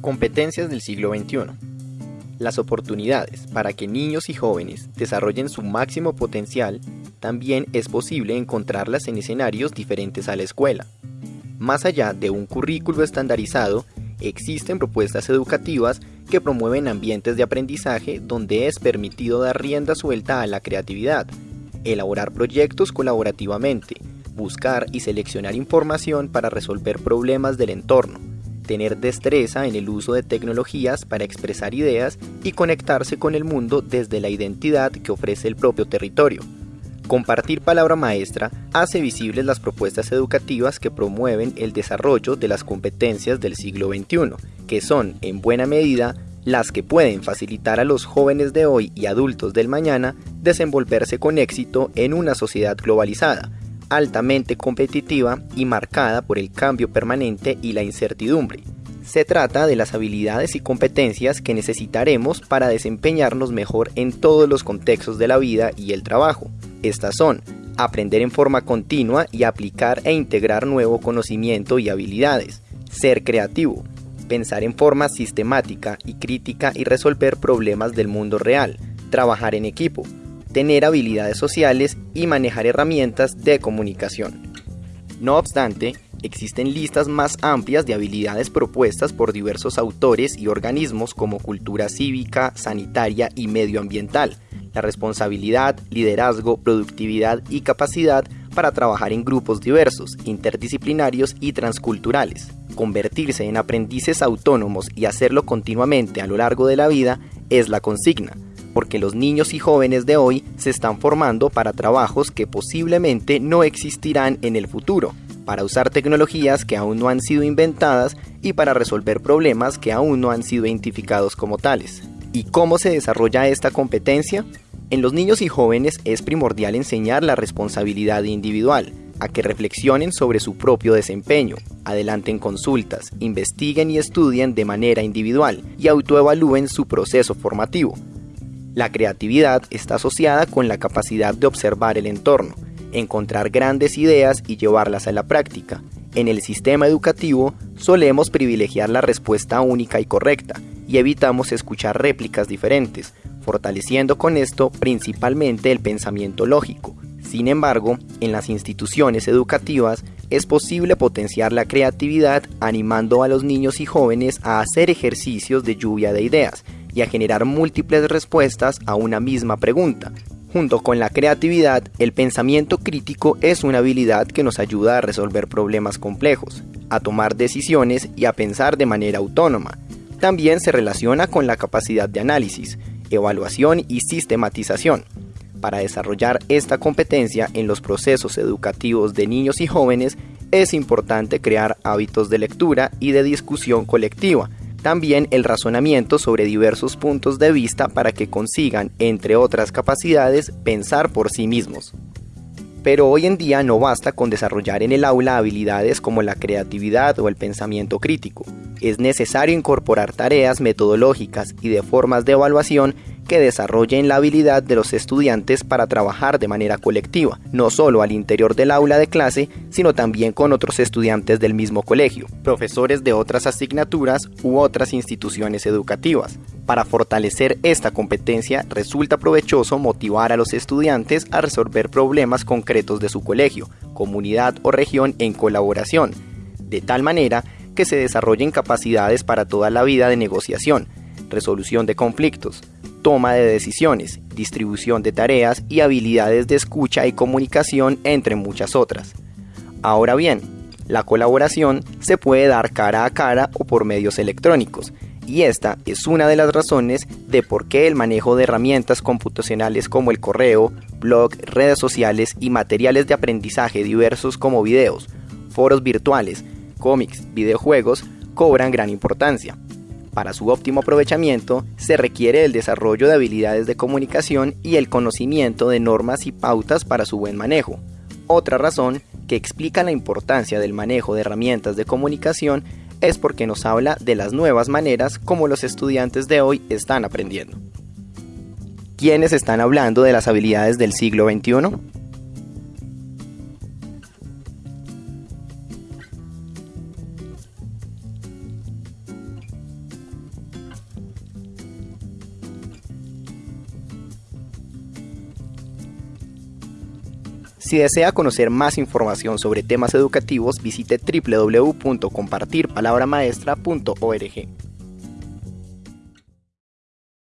Competencias del siglo XXI. Las oportunidades para que niños y jóvenes desarrollen su máximo potencial también es posible encontrarlas en escenarios diferentes a la escuela. Más allá de un currículo estandarizado, existen propuestas educativas que promueven ambientes de aprendizaje donde es permitido dar rienda suelta a la creatividad, elaborar proyectos colaborativamente, buscar y seleccionar información para resolver problemas del entorno, tener destreza en el uso de tecnologías para expresar ideas y conectarse con el mundo desde la identidad que ofrece el propio territorio. Compartir palabra maestra hace visibles las propuestas educativas que promueven el desarrollo de las competencias del siglo XXI, que son, en buena medida, las que pueden facilitar a los jóvenes de hoy y adultos del mañana desenvolverse con éxito en una sociedad globalizada, altamente competitiva y marcada por el cambio permanente y la incertidumbre. Se trata de las habilidades y competencias que necesitaremos para desempeñarnos mejor en todos los contextos de la vida y el trabajo. Estas son aprender en forma continua y aplicar e integrar nuevo conocimiento y habilidades, ser creativo, pensar en forma sistemática y crítica y resolver problemas del mundo real, trabajar en equipo, tener habilidades sociales y manejar herramientas de comunicación. No obstante, existen listas más amplias de habilidades propuestas por diversos autores y organismos como cultura cívica, sanitaria y medioambiental, la responsabilidad, liderazgo, productividad y capacidad para trabajar en grupos diversos, interdisciplinarios y transculturales. Convertirse en aprendices autónomos y hacerlo continuamente a lo largo de la vida es la consigna, porque los niños y jóvenes de hoy se están formando para trabajos que posiblemente no existirán en el futuro, para usar tecnologías que aún no han sido inventadas y para resolver problemas que aún no han sido identificados como tales. ¿Y cómo se desarrolla esta competencia? En los niños y jóvenes es primordial enseñar la responsabilidad individual, a que reflexionen sobre su propio desempeño, adelanten consultas, investiguen y estudien de manera individual y autoevalúen su proceso formativo, la creatividad está asociada con la capacidad de observar el entorno, encontrar grandes ideas y llevarlas a la práctica. En el sistema educativo solemos privilegiar la respuesta única y correcta y evitamos escuchar réplicas diferentes, fortaleciendo con esto principalmente el pensamiento lógico. Sin embargo, en las instituciones educativas es posible potenciar la creatividad animando a los niños y jóvenes a hacer ejercicios de lluvia de ideas y a generar múltiples respuestas a una misma pregunta. Junto con la creatividad, el pensamiento crítico es una habilidad que nos ayuda a resolver problemas complejos, a tomar decisiones y a pensar de manera autónoma. También se relaciona con la capacidad de análisis, evaluación y sistematización. Para desarrollar esta competencia en los procesos educativos de niños y jóvenes, es importante crear hábitos de lectura y de discusión colectiva, también el razonamiento sobre diversos puntos de vista para que consigan, entre otras capacidades, pensar por sí mismos. Pero hoy en día no basta con desarrollar en el aula habilidades como la creatividad o el pensamiento crítico. Es necesario incorporar tareas metodológicas y de formas de evaluación que desarrollen la habilidad de los estudiantes para trabajar de manera colectiva, no solo al interior del aula de clase, sino también con otros estudiantes del mismo colegio, profesores de otras asignaturas u otras instituciones educativas. Para fortalecer esta competencia resulta provechoso motivar a los estudiantes a resolver problemas concretos de su colegio, comunidad o región en colaboración, de tal manera que se desarrollen capacidades para toda la vida de negociación, resolución de conflictos, toma de decisiones, distribución de tareas y habilidades de escucha y comunicación, entre muchas otras. Ahora bien, la colaboración se puede dar cara a cara o por medios electrónicos, y esta es una de las razones de por qué el manejo de herramientas computacionales como el correo, blog, redes sociales y materiales de aprendizaje diversos como videos, foros virtuales, cómics, videojuegos cobran gran importancia. Para su óptimo aprovechamiento se requiere el desarrollo de habilidades de comunicación y el conocimiento de normas y pautas para su buen manejo. Otra razón que explica la importancia del manejo de herramientas de comunicación es porque nos habla de las nuevas maneras como los estudiantes de hoy están aprendiendo. ¿Quiénes están hablando de las habilidades del siglo XXI? Si desea conocer más información sobre temas educativos, visite www.compartirpalabramaestra.org.